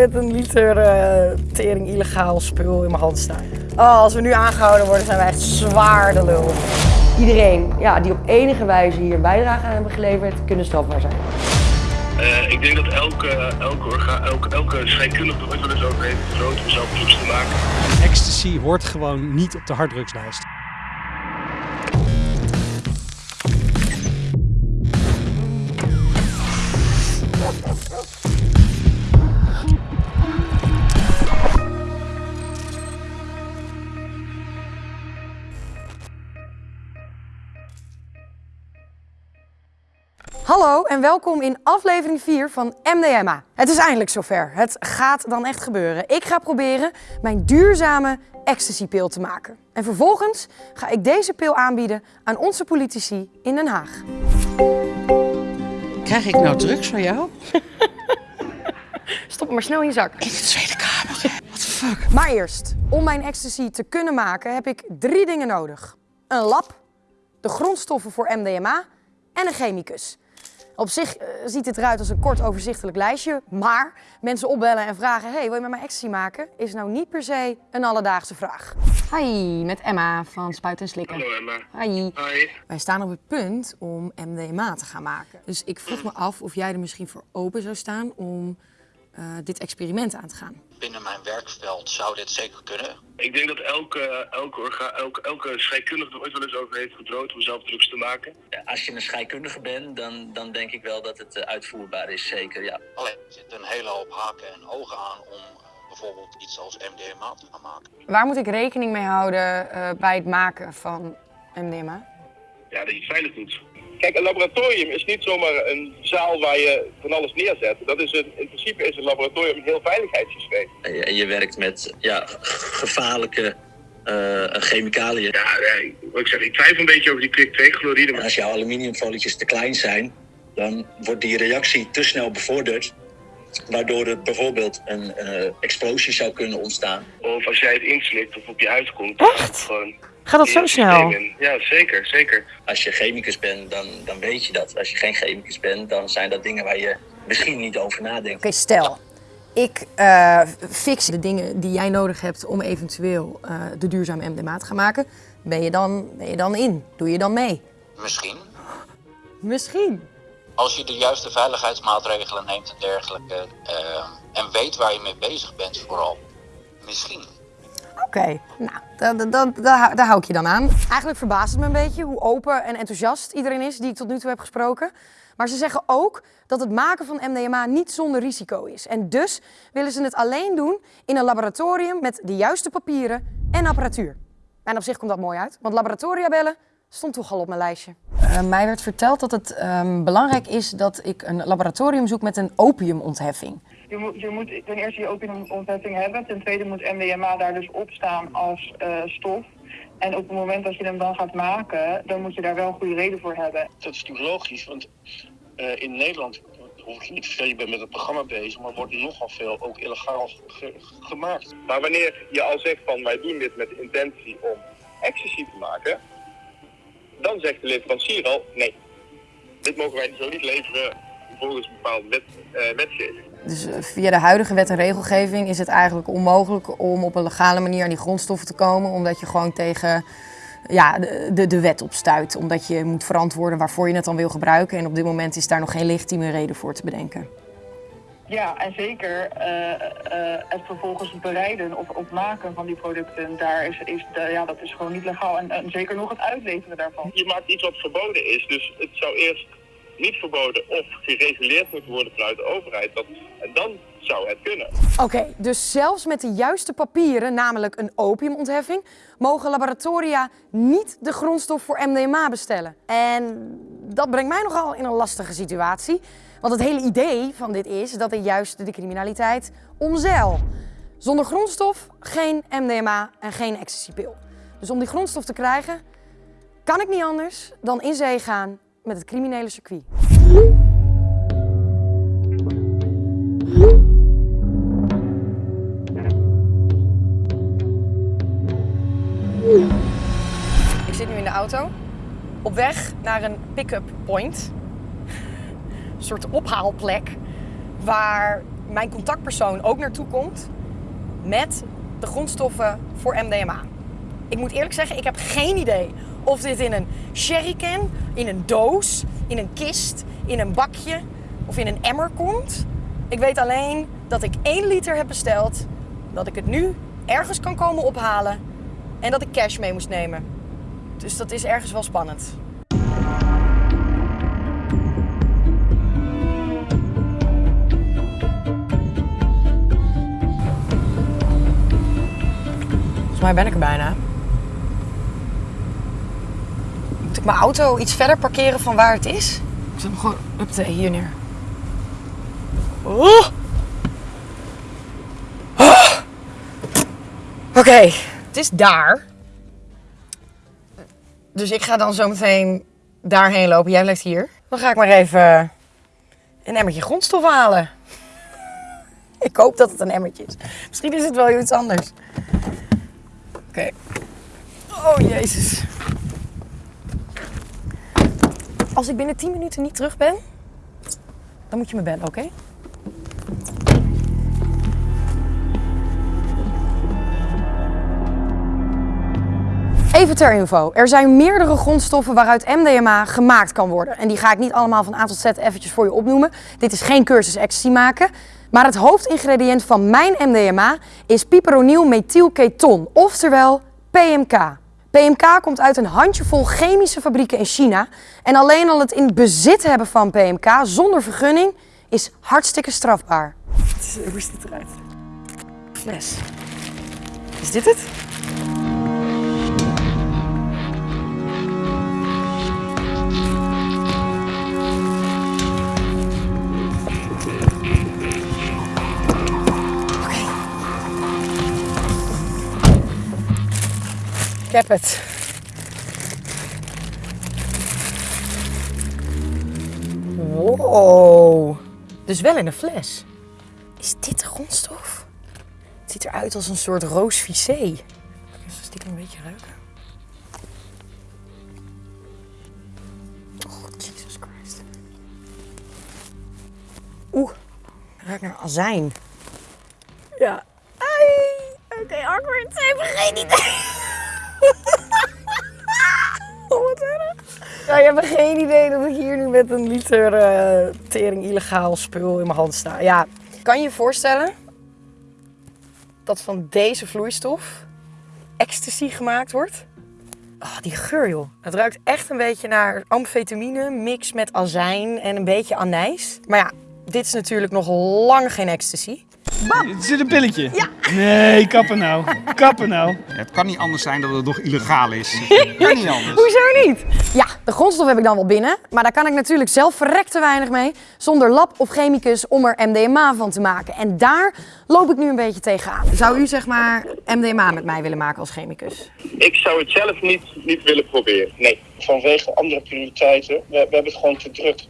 met een liter eh, tering illegaal spul in mijn hand sta. Oh, als we nu aangehouden worden, zijn wij echt zwaar de lul. Iedereen ja, die op enige wijze hier bijdrage aan hebben geleverd, kunnen strafbaar zijn. Uh, ik denk dat elke, elke, orga, elke, elke scheikundige er ooit wel eens over heeft gedroomd om zelf te maken. Ecstasy hoort gewoon niet op de harddrugslijst. Hallo en welkom in aflevering 4 van MDMA. Het is eindelijk zover. Het gaat dan echt gebeuren. Ik ga proberen mijn duurzame ecstasypil te maken. En vervolgens ga ik deze pil aanbieden aan onze politici in Den Haag. Krijg ik nou drugs van jou? Stop hem maar snel in je zak. In de Tweede Kamer. What the fuck? Maar eerst, om mijn ecstasy te kunnen maken heb ik drie dingen nodig. Een lab, de grondstoffen voor MDMA en een chemicus. Op zich uh, ziet het eruit als een kort overzichtelijk lijstje, maar mensen opbellen en vragen, hey, wil je met mij ecstasy maken? Is nou niet per se een alledaagse vraag. Hi, met Emma van Spuiten en Slikken. Hallo Emma. Hi. Hoi. Wij staan op het punt om MDMA te gaan maken. Dus ik vroeg me af of jij er misschien voor open zou staan om uh, dit experiment aan te gaan. Binnen mijn werkveld zou dit zeker kunnen. Ik denk dat elke, elke, orga, elke, elke scheikundige er ooit wel eens over heeft gedroomd om zelf drugs te maken. Ja, als je een scheikundige bent, dan, dan denk ik wel dat het uh, uitvoerbaar is, zeker, ja. Alleen er zitten een hele hoop haken en ogen aan om uh, bijvoorbeeld iets als MDMA te gaan maken. Waar moet ik rekening mee houden bij het maken van MDMA? Ja, dat je het veilig doet. Kijk, een laboratorium is niet zomaar een zaal waar je van alles neerzet. Dat is een, in principe is een laboratorium een heel veiligheidssysteem. En je, en je werkt met ja, gevaarlijke uh, chemicaliën. Ja, nee, ik zeg, ik twijfel een beetje over die kwik-2-chloride. Maar... Als jouw aluminiumfolietjes te klein zijn, dan wordt die reactie te snel bevorderd. Waardoor er bijvoorbeeld een uh, explosie zou kunnen ontstaan. Of als jij het inslikt of op je huid komt. Echt? Gewoon Gaat dat zo snel? Ja, zeker, zeker. Als je chemicus bent, dan, dan weet je dat. Als je geen chemicus bent, dan zijn dat dingen waar je misschien niet over nadenkt. Oké, okay, stel, ik uh, fix de dingen die jij nodig hebt om eventueel uh, de duurzame MDMA te gaan maken. Ben je, dan, ben je dan in? Doe je dan mee? Misschien. Misschien. Als je de juiste veiligheidsmaatregelen neemt en dergelijke. Uh, en weet waar je mee bezig bent vooral. Misschien. Oké, okay. nou, daar, daar hou ik je dan aan. Eigenlijk verbaast het me een beetje hoe open en enthousiast iedereen is die ik tot nu toe heb gesproken. Maar ze zeggen ook dat het maken van MDMA niet zonder risico is. En dus willen ze het alleen doen in een laboratorium met de juiste papieren en apparatuur. En op zich komt dat mooi uit, want laboratoria bellen stond toch al op mijn lijstje. Uh, mij werd verteld dat het um, belangrijk is dat ik een laboratorium zoek met een opiumontheffing. Je moet, je moet ten eerste je opiumontheffing hebben. Ten tweede moet MDMA daar dus op staan als uh, stof. En op het moment dat je hem dan gaat maken, dan moet je daar wel een goede reden voor hebben. Dat is natuurlijk logisch, want uh, in Nederland hoef je niet te veel, je bent met het programma bezig, maar wordt nogal veel ook illegaal ge gemaakt. Maar wanneer je al zegt van wij doen dit met de intentie om ecstasy te maken, dan zegt de leverancier al nee. Dit mogen wij zo niet leveren volgens een bepaalde wet, uh, wetgeving. Dus via de huidige wet en regelgeving is het eigenlijk onmogelijk om op een legale manier aan die grondstoffen te komen, omdat je gewoon tegen ja, de, de, de wet opstuit. Omdat je moet verantwoorden waarvoor je het dan wil gebruiken. En op dit moment is daar nog geen legitieme reden voor te bedenken. Ja, en zeker uh, uh, het vervolgens bereiden of, of maken van die producten, daar is, is de, ja, dat is gewoon niet legaal. En, en zeker nog het uitleveren daarvan. Je maakt iets wat verboden is, dus het zou eerst niet verboden of gereguleerd moeten worden vanuit de overheid. Dat, en dan zou het kunnen. Oké, dus zelfs met de juiste papieren, namelijk een opiumontheffing, mogen laboratoria niet de grondstof voor MDMA bestellen. En dat brengt mij nogal in een lastige situatie. Want het hele idee van dit is dat ik juist de criminaliteit omzeil. Zonder grondstof geen MDMA en geen ecstasypil. Dus om die grondstof te krijgen, kan ik niet anders dan in zee gaan met het criminele circuit. Ik zit nu in de auto, op weg naar een pick-up point. Een soort ophaalplek waar mijn contactpersoon ook naartoe komt met de grondstoffen voor MDMA. Ik moet eerlijk zeggen, ik heb geen idee of dit in een sherrycan, in een doos, in een kist, in een bakje of in een emmer komt. Ik weet alleen dat ik 1 liter heb besteld, dat ik het nu ergens kan komen ophalen en dat ik cash mee moest nemen. Dus dat is ergens wel spannend. Volgens mij ben ik er bijna. Moet ik mijn auto iets verder parkeren van waar het is? Ik zet hem gewoon up hier neer. Oh. Oh. Oké, het is daar. Dus ik ga dan zo meteen daarheen lopen. Jij blijft hier. Dan ga ik maar even een emmertje grondstof halen. Ik hoop dat het een emmertje is. Misschien is het wel iets anders. Oké. Oh, jezus. Als ik binnen 10 minuten niet terug ben, dan moet je me bellen, oké? Even ter info. Er zijn meerdere grondstoffen waaruit MDMA gemaakt kan worden. En die ga ik niet allemaal van A tot Z eventjes voor je opnoemen. Dit is geen cursus ecstasy maken. Maar het hoofdingrediënt van mijn MDMA is piperonyl methylketon, oftewel PMK. PMK komt uit een handjevol chemische fabrieken in China. En alleen al het in bezit hebben van PMK zonder vergunning is hartstikke strafbaar. Hoe ziet het eruit? Fles. Is dit het? Ik heb het. Wow. Dus wel in een fles. Is dit de grondstof? Het ziet eruit als een soort roos vissé. Ik ga stiekem een beetje ruiken. Oh, Jesus Christ. Oeh, ruikt naar azijn. Ja. Oké, awkward. Ze hebben geen idee. Ja, je hebt geen idee dat ik hier nu met een liter eh, tering illegaal spul in mijn hand sta. Ja, kan je je voorstellen dat van deze vloeistof ecstasy gemaakt wordt? Oh, die geur joh. Het ruikt echt een beetje naar amfetamine, mix met azijn en een beetje anijs. Maar ja, dit is natuurlijk nog lang geen ecstasy. Het zit een pilletje. Ja. Nee, kappen nou. Kappen nou. Het kan niet anders zijn dat het nog illegaal is. kan niet anders. Hoezo niet? Ja, de grondstof heb ik dan wel binnen, maar daar kan ik natuurlijk zelf verrekt te weinig mee, zonder lab of chemicus om er MDMA van te maken. En daar loop ik nu een beetje tegenaan. Zou u zeg maar MDMA met mij willen maken als chemicus? Ik zou het zelf niet, niet willen proberen. Nee. Vanwege andere prioriteiten. We, we hebben het gewoon te druk.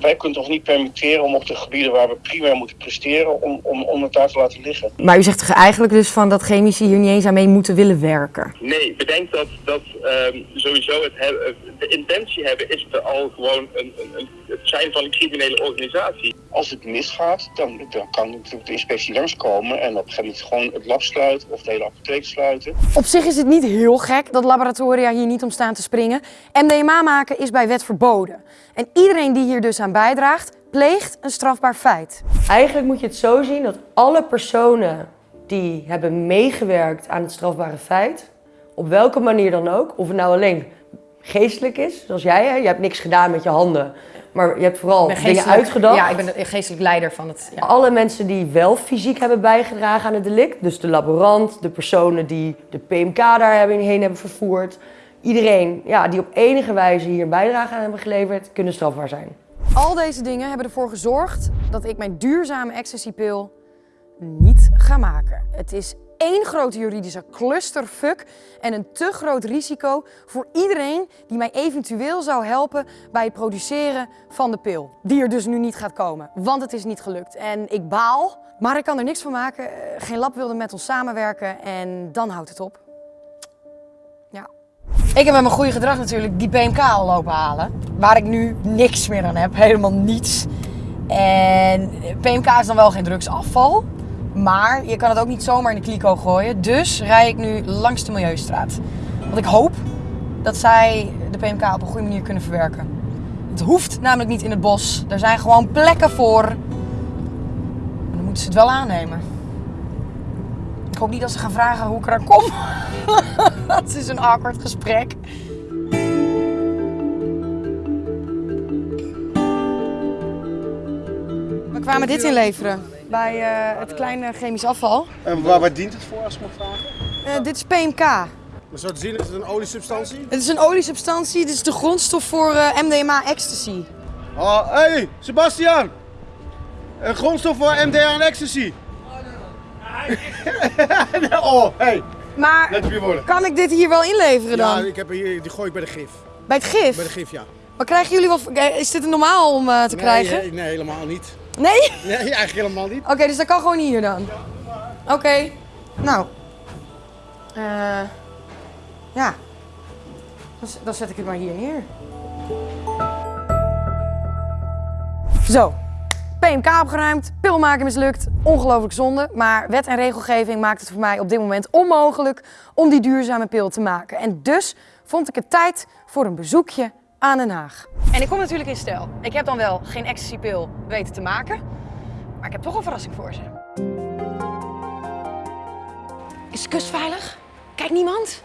Wij kunnen toch niet permitteren om op de gebieden waar we primair moeten presteren, om, om, om het daar te laten liggen. Maar u zegt eigenlijk dus van dat chemici hier niet eens aan mee moeten willen werken? Nee, bedenk dat, dat ehm, sowieso het hebben, de intentie hebben is er al gewoon een, een, een, het zijn van een criminele organisatie. Als het misgaat, dan, dan kan natuurlijk de inspectie langskomen en op een gegeven moment gewoon het lab sluiten of de hele apotheek sluiten. Op zich is het niet heel gek dat laboratoria hier niet om staan te springen. MDMA maken is bij wet verboden. En iedereen die hier dus aan bijdraagt, pleegt een strafbaar feit. Eigenlijk moet je het zo zien dat alle personen die hebben meegewerkt aan het strafbare feit, op welke manier dan ook, of het nou alleen geestelijk is, zoals jij, hè? je hebt niks gedaan met je handen, maar je hebt vooral dingen uitgedacht. Ja, ik ben de geestelijk leider van het... Ja. Alle mensen die wel fysiek hebben bijgedragen aan het delict, dus de laborant, de personen die de PMK daarheen hebben vervoerd, iedereen ja, die op enige wijze hier bijdrage aan hebben geleverd, kunnen strafbaar zijn. Al deze dingen hebben ervoor gezorgd dat ik mijn duurzame ecstasypil niet ga maken. Het is één grote juridische clusterfuck en een te groot risico voor iedereen die mij eventueel zou helpen bij het produceren van de pil. Die er dus nu niet gaat komen, want het is niet gelukt. En ik baal, maar ik kan er niks van maken. Eh, Geen lab wilde met ons samenwerken en dan houdt het op. Ik heb met mijn goede gedrag natuurlijk die PMK al lopen halen. Waar ik nu niks meer aan heb, helemaal niets. En PMK is dan wel geen drugsafval. Maar je kan het ook niet zomaar in de kliko gooien. Dus rij ik nu langs de Milieustraat. Want ik hoop dat zij de PMK op een goede manier kunnen verwerken. Het hoeft namelijk niet in het bos. Er zijn gewoon plekken voor. Maar dan moeten ze het wel aannemen. Ik hoop niet dat ze gaan vragen hoe ik eraan kom. dat is een awkward gesprek. We kwamen dit inleveren bij eh, het kleine chemisch afval. En waar, waar dient het voor als ik mag vragen? Eh, dit is PMK. Maar zo te zien is het een oliesubstantie? Het is een oliesubstantie. Dit is de grondstof voor eh, MDMA ecstasy. Oh, hey, Sebastian! Een grondstof voor MDA en ecstasy. oh, hey. Maar kan ik dit hier wel inleveren Ja, dan? ik heb hier, die gooi ik bij de gif. Bij het gif? Bij de gif, ja. Maar krijgen jullie wel... eh, Is dit normaal om eh, te krijgen? Nee, nee, helemaal niet. Nee? Nee, eigenlijk helemaal niet. Oké, dus dat kan gewoon hier dan? Oké. Nou. Eh ja. Dan, dan zet ik het maar hier neer. Zo. PMK opgeruimd, pil maken mislukt, ongelooflijk zonde. Maar wet en regelgeving maakt het voor mij op dit moment onmogelijk om die duurzame pil te maken. En dus vond ik het tijd voor een bezoekje aan Den Haag. En ik kom natuurlijk in stijl. Ik heb dan wel geen ecstasypil weten te maken, maar ik heb toch een verrassing voor ze. Is de kust veilig? Kijkt niemand?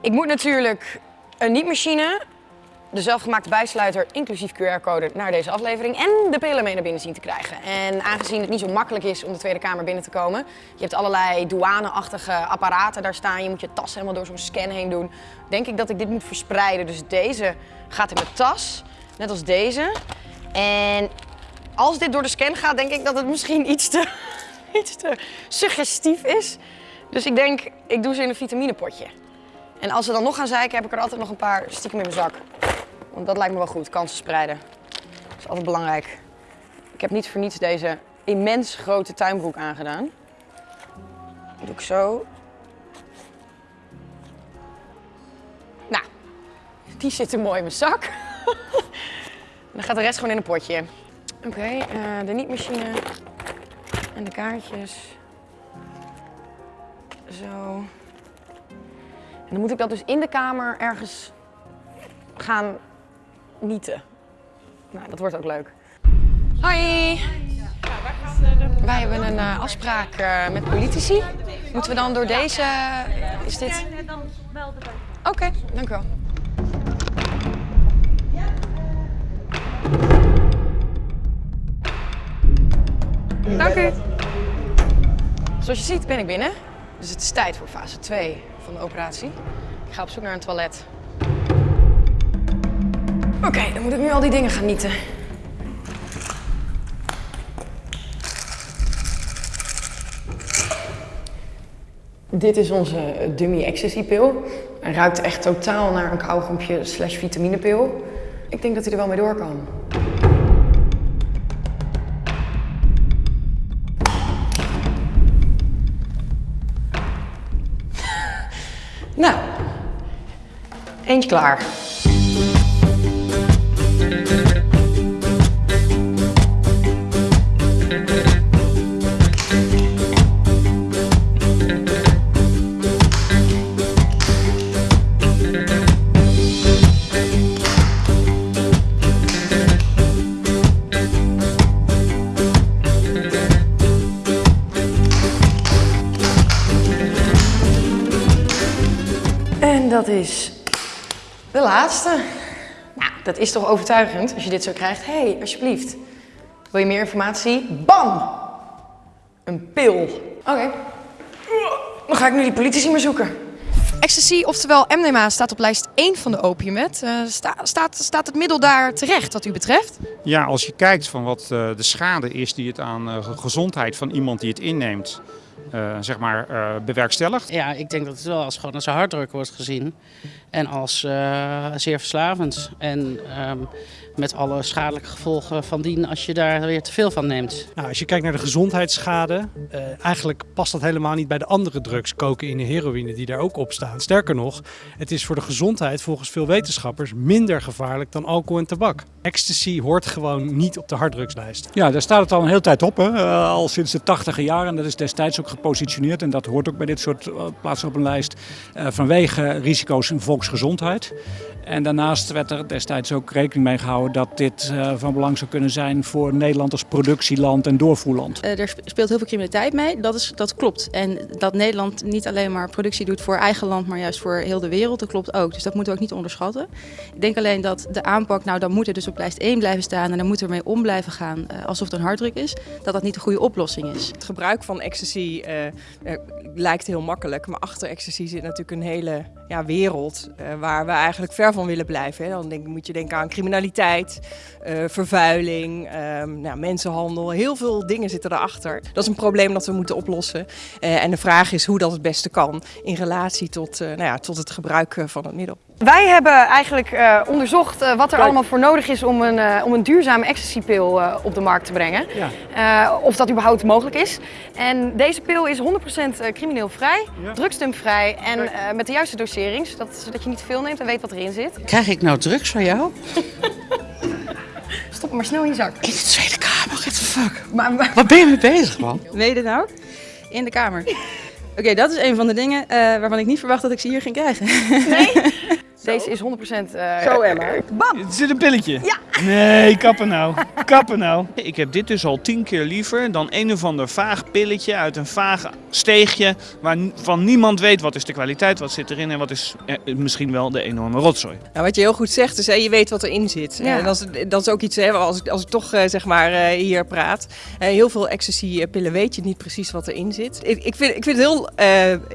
ik moet natuurlijk een niet-machine, de zelfgemaakte bijsluiter inclusief QR-code naar deze aflevering en de pillen mee naar binnen zien te krijgen. En aangezien het niet zo makkelijk is om de Tweede Kamer binnen te komen, je hebt allerlei douaneachtige apparaten daar staan, je moet je tas helemaal door zo'n scan heen doen, denk ik dat ik dit moet verspreiden. Dus deze gaat in mijn tas, net als deze. En als dit door de scan gaat, denk ik dat het misschien iets te, iets te suggestief is. Dus ik denk, ik doe ze in een vitaminepotje. En als ze dan nog gaan zeiken, heb ik er altijd nog een paar stiekem in mijn zak. Want dat lijkt me wel goed, kansen spreiden. Dat is altijd belangrijk. Ik heb niet voor niets deze immens grote tuinbroek aangedaan. Dat doe ik zo. Nou, die zit er mooi in mijn zak. Dan gaat de rest gewoon in een potje. Oké, eh, de niet-machine en de kaartjes. Zo. En dan moet ik dat dus in de kamer ergens gaan nieten. Nou, dat wordt ook leuk. Hoi! Wij hebben een eh, afspraak eh, met politici. Moeten we dan door deze... Is dit... Oké, dank u wel. Dank u. Zoals je ziet ben ik binnen. Dus het is tijd voor fase 2 van de operatie. Ik ga op zoek naar een toilet. Oké, dan moet ik nu al die dingen gaan nieten. Dit is onze dummy ecstasy pil. Hij ruikt echt totaal naar een kauwgompje slash vitaminepil. Ik denk dat hij er wel mee door kan. Nou, eentje klaar. Dat is de laatste. Nou, dat is toch overtuigend als je dit zo krijgt. Hé, hey, alsjeblieft. Wil je meer informatie? Bam! Een pil. Oké. Dan ga ik nu die politici maar zoeken. Ecstasy, oftewel MDMA, staat op lijst 1 van de opiumwet. Eh, sta- staat, staat het middel daar terecht wat u betreft? Ja, als je kijkt van wat eh, de schade is die het aan eh, gezondheid van iemand die het inneemt eh, zeg maar, eh, bewerkstelligt. Ja, ik denk dat het wel als, gewoon als een harddruk wordt gezien. En als eh, zeer verslavend. En ehm, met alle schadelijke gevolgen van dien als je daar weer te veel van neemt. Nou, als je kijkt naar de gezondheidsschade, eh, eigenlijk past dat helemaal niet bij de andere drugs, cocaïne en heroïne, die daar ook op staan. Sterker nog, het is voor de gezondheid volgens veel wetenschappers minder gevaarlijk dan alcohol en tabak. Ecstasy hoort gewoon niet op de harddrugslijst. Ja, daar staat het al een hele tijd op, hè? Al sinds de tachtige jaren. En dat is destijds ook gepositioneerd en dat hoort ook bij dit soort uh, plaatsen op een lijst. Uh, vanwege risico's in volksgezondheid. En daarnaast werd er destijds ook rekening mee gehouden dat dit uh, van belang zou kunnen zijn voor Nederland als productieland en doorvoerland. Er speelt heel veel criminaliteit mee, dat, is, dat klopt. En dat Nederland niet alleen maar productie doet voor eigen land, maar juist voor heel de wereld, dat klopt ook. Dus dat moeten we ook niet onderschatten. Ik denk alleen dat de aanpak, nou dan moet er dus op lijst 1 blijven staan en dan moet er mee om blijven gaan alsof het een harddruk is, dat dat niet de goede oplossing is. Het gebruik van ecstasy lijkt heel makkelijk, maar achter ecstasy zit natuurlijk een hele ja, wereld waar we eigenlijk ver van willen blijven. Dan denk, moet je denken aan criminaliteit, vervuiling, um, nou, mensenhandel. Heel veel dingen zitten erachter. Dat is een probleem dat we moeten oplossen. En de vraag is hoe dat het beste kan in relatie tot, nou ja, tot het gebruik van het middel. Wij hebben eigenlijk uh, onderzocht uh, wat er allemaal voor nodig is om een, uh, om een duurzame ecstasypil op de markt te brengen. Ja. of dat überhaupt mogelijk is. En deze pil is 100% crimineel vrij, ja. drugstumvrij en met de juiste dosering, zodat, zodat je niet te veel neemt en weet wat erin zit. Krijg ik nou drugs van jou? Stop hem maar snel in je zak. In de Tweede Kamer, what the fuck? Maar, maar... Waar ben je mee bezig, man? Weet je dit nou? In de Kamer. Oké, okay, dat is een van de dingen waarvan ik niet verwacht dat ik ze hier ging krijgen. Nee? Deze is 100% uh, Zo, Emma. Bam! Het zit een pilletje. Ja. Nee, kappen nou. Kappen nou. Ik heb dit dus al tien keer liever dan een of ander vaag pilletje uit een vaag steegje waarvan niemand weet wat is de kwaliteit, wat zit erin en wat is eh, misschien wel de enorme rotzooi. Nou, wat je heel goed zegt is, hè, je weet wat erin zit. Ja. En dat, is, dat is ook iets, hè, als, ik, als ik toch zeg maar hier praat. heel veel ecstasy-pillen weet je niet precies wat erin zit. Ik, ik, vind, ik vind het heel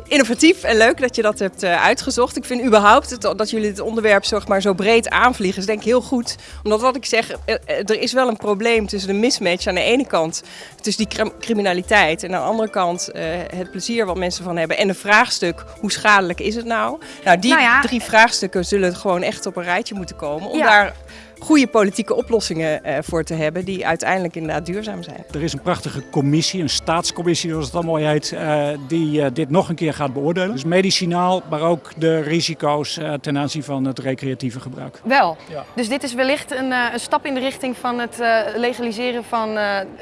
innovatief en leuk dat je dat hebt uitgezocht. Ik vind überhaupt het, dat jullie dit onderwerp zeg maar, zo breed aanvliegen, is denk ik heel goed. Omdat wat ik zeg, er is wel een probleem tussen de mismatch aan de ene kant, tussen die criminaliteit en aan de andere kant uh, het plezier wat mensen van hebben. En een vraagstuk, hoe schadelijk is het nou? Nou, die nou ja, drie vraagstukken zullen gewoon echt op een rijtje moeten komen om Ja. daar goede politieke oplossingen uh, voor te hebben die uiteindelijk inderdaad duurzaam zijn. Er is een prachtige commissie, een staatscommissie zoals het dan mooi heet, uh, die uh, dit nog een keer gaat beoordelen. Dus medicinaal, maar ook de risico's ten aanzien van het recreatieve gebruik. Wel. Ja. Dus dit is wellicht een, een, stap in de richting van het legaliseren van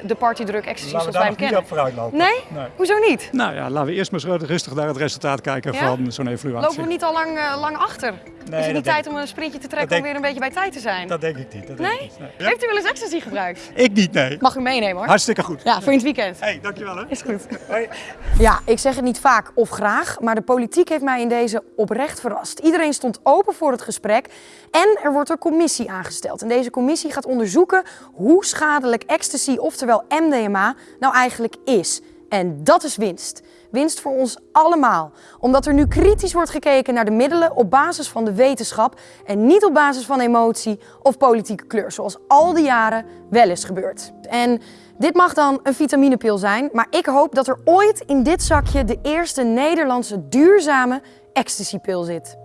de partydruk ecstasy zoals wij hem kennen. vooruit lopen. Nee? nee? Hoezo niet? Nou ja, laten we eerst maar rustig naar het resultaat kijken ja? van zo'n evaluatie. Lopen we niet al lang, lang achter? Nee, is het niet tijd denk... om een sprintje te trekken denk... om weer een beetje bij tijd te zijn? Denk ik niet. Dat nee? denk ik niet. Ja? Heeft u wel eens ecstasy gebruikt? Ik niet, nee. Mag u meenemen hoor. Hartstikke goed. Ja, voor in het weekend. Hé, hey, dankjewel hè. Is goed. Hoi. Ja, ik zeg het niet vaak of graag, maar de politiek heeft mij in deze oprecht verrast. Iedereen stond open voor het gesprek en er wordt een commissie aangesteld. En deze commissie gaat onderzoeken hoe schadelijk ecstasy, oftewel MDMA, nou eigenlijk is. En dat is winst. Winst voor ons allemaal. Omdat er nu kritisch wordt gekeken naar de middelen op basis van de wetenschap en niet op basis van emotie of politieke kleur, zoals al die jaren wel is gebeurd. En dit mag dan een vitaminepil zijn, maar ik hoop dat er ooit in dit zakje de eerste Nederlandse duurzame ecstasypil zit.